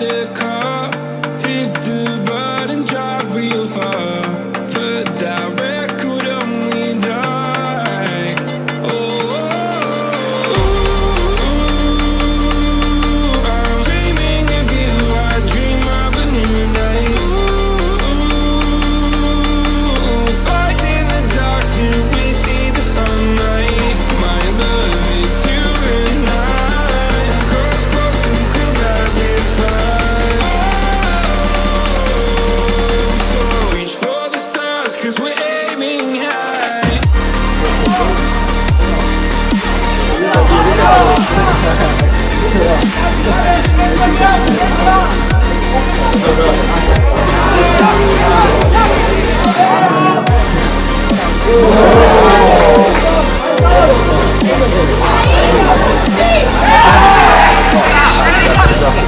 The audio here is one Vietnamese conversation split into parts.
let it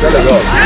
Rất là rồi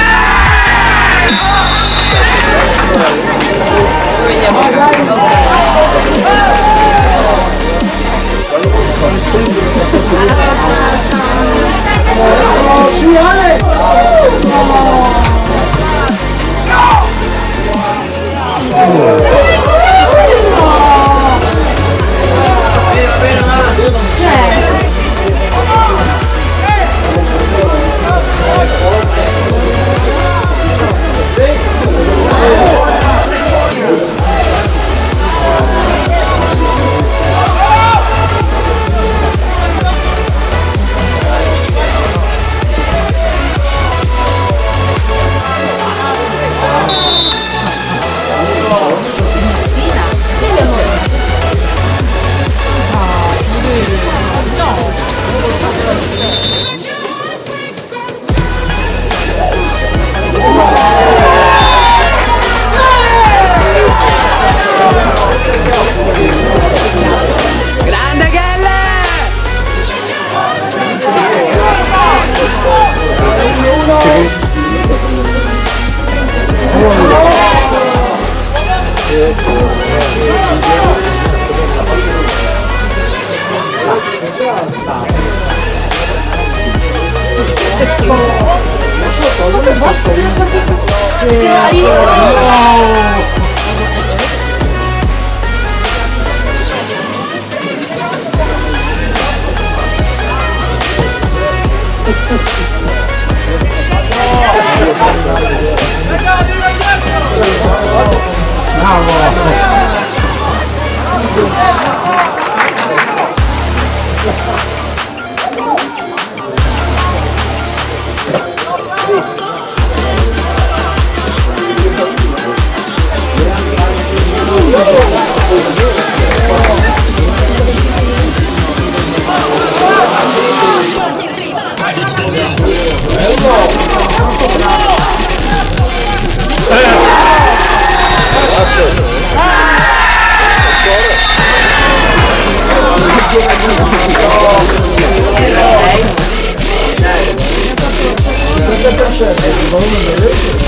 Wow. Russia. Has lower military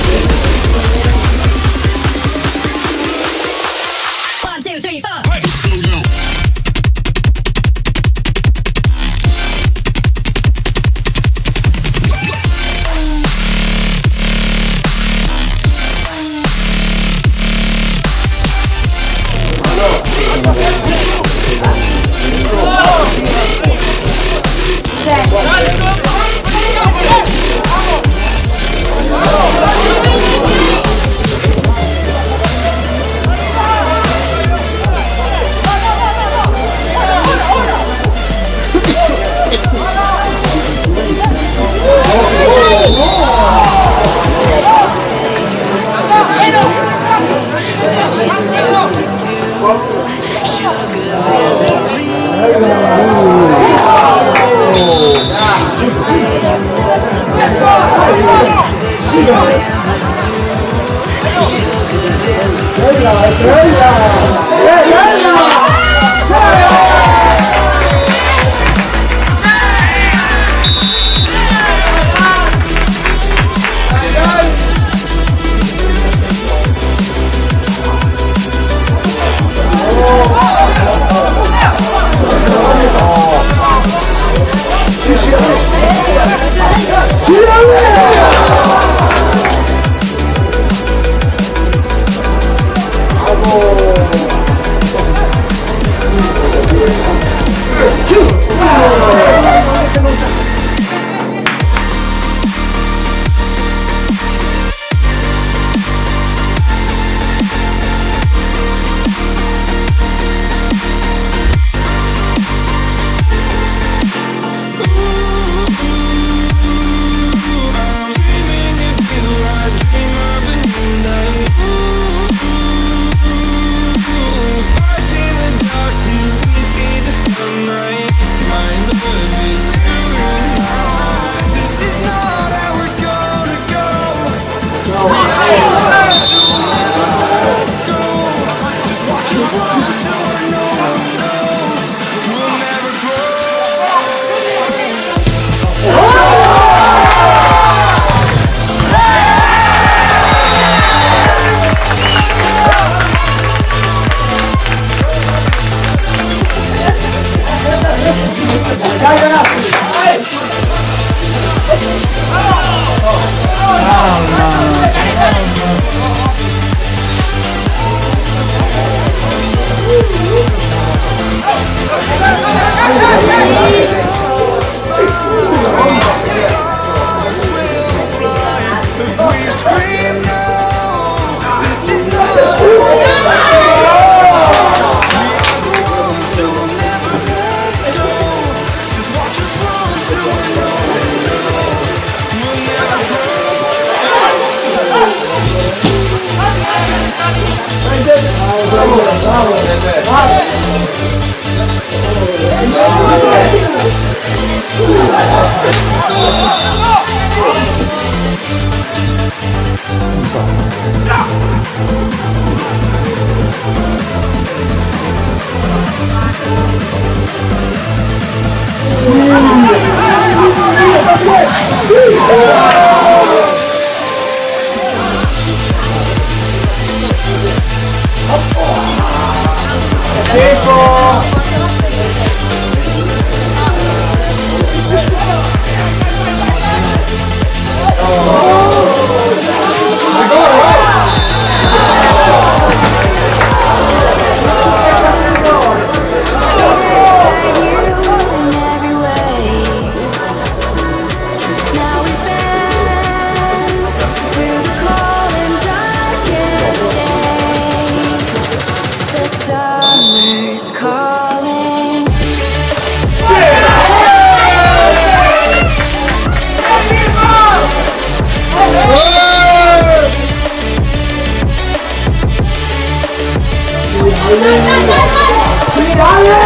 我的心愿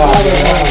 Glória.